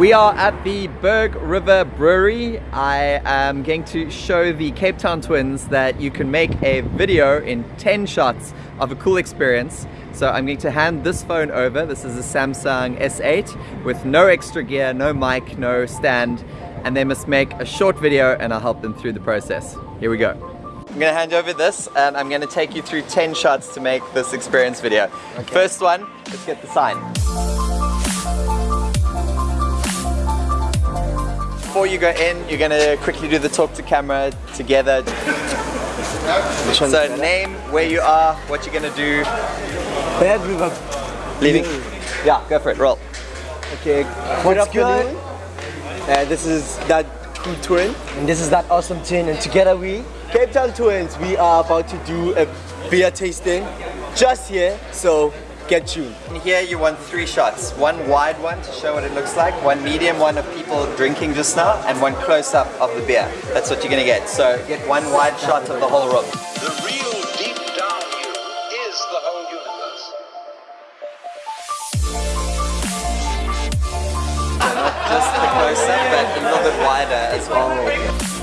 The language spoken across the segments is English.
We are at the Berg River Brewery. I am going to show the Cape Town twins that you can make a video in 10 shots of a cool experience. So I'm going to hand this phone over. This is a Samsung S8 with no extra gear, no mic, no stand. And they must make a short video and I'll help them through the process. Here we go. I'm gonna hand over this and I'm gonna take you through 10 shots to make this experience video. Okay. First one, let's get the sign. Before you go in, you're gonna quickly do the talk to camera together. so name, where you are, what you're gonna do. Bad River. Leaving? Yeah, go for it, roll. Okay, what's good? Uh, this is that cool twin. And this is that awesome twin. And together we, Cape Town Twins, we are about to do a beer tasting just here. So get tuned. And here you want three shots. One wide one to show what it looks like, one medium one of people drinking just now, and one close up of the beer. That's what you're gonna get. So get one wide shot of the whole room. The real deep down you is the whole universe. just the close up, but a little bit wider as well.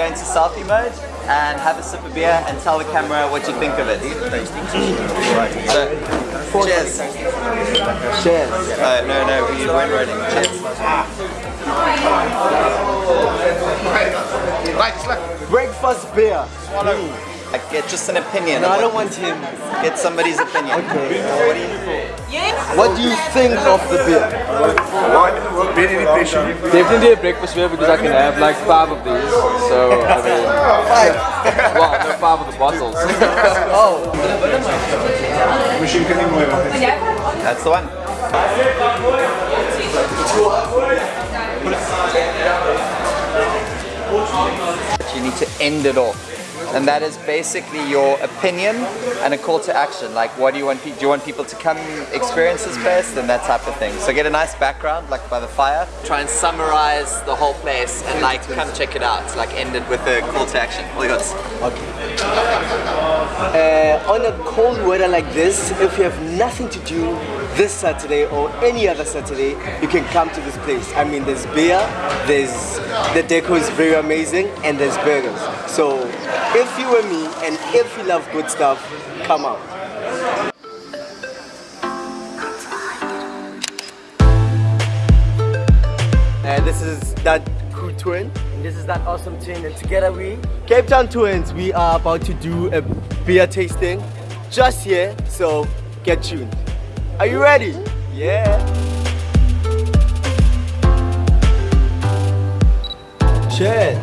So go into selfie mode and have a sip of beer and tell the camera what you think of it. So, cheers. Cheers. Uh, no, no, we weren't writing. Cheers. Breakfast beer. Swallow. Like, get just an opinion. No, I don't want him. Get somebody's opinion. Okay. What do you What do you think of the beer? Definitely a breakfast beer because I can have like five of these. So I mean, Five. well, no, five of the bottles. Oh. Machine can you move on? That's the one. You need to end it off. And that is basically your opinion and a call to action. Like, what do you want? Do you want people to come experience this place? and that type of thing. So get a nice background, like by the fire. Try and summarize the whole place and like come check it out. Like end it with a call to action. All you got. Uh, on a cold weather like this, if you have nothing to do this Saturday or any other Saturday, you can come to this place. I mean, there's beer, there's the deco is very amazing, and there's burgers. So, if you were me and if you love good stuff, come out. Uh, this is that twin. And this is that awesome twin. And together we, Cape Town Twins, we are about to do a beer tasting just here. So get tuned. Are you ready? Yeah. Cheers.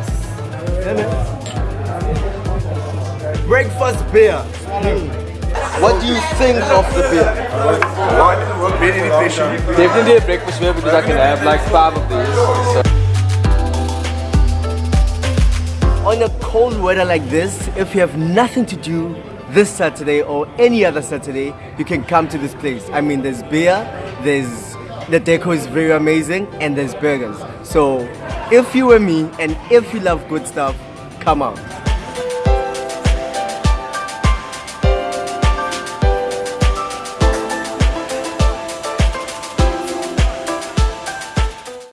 Breakfast beer. What do you think of the beer? Definitely a breakfast beer because I can have like five of these. So. On a cold weather like this, if you have nothing to do this Saturday or any other Saturday, you can come to this place. I mean, there's beer, there's the deco is very amazing, and there's burgers. So, if you were me and if you love good stuff, come out.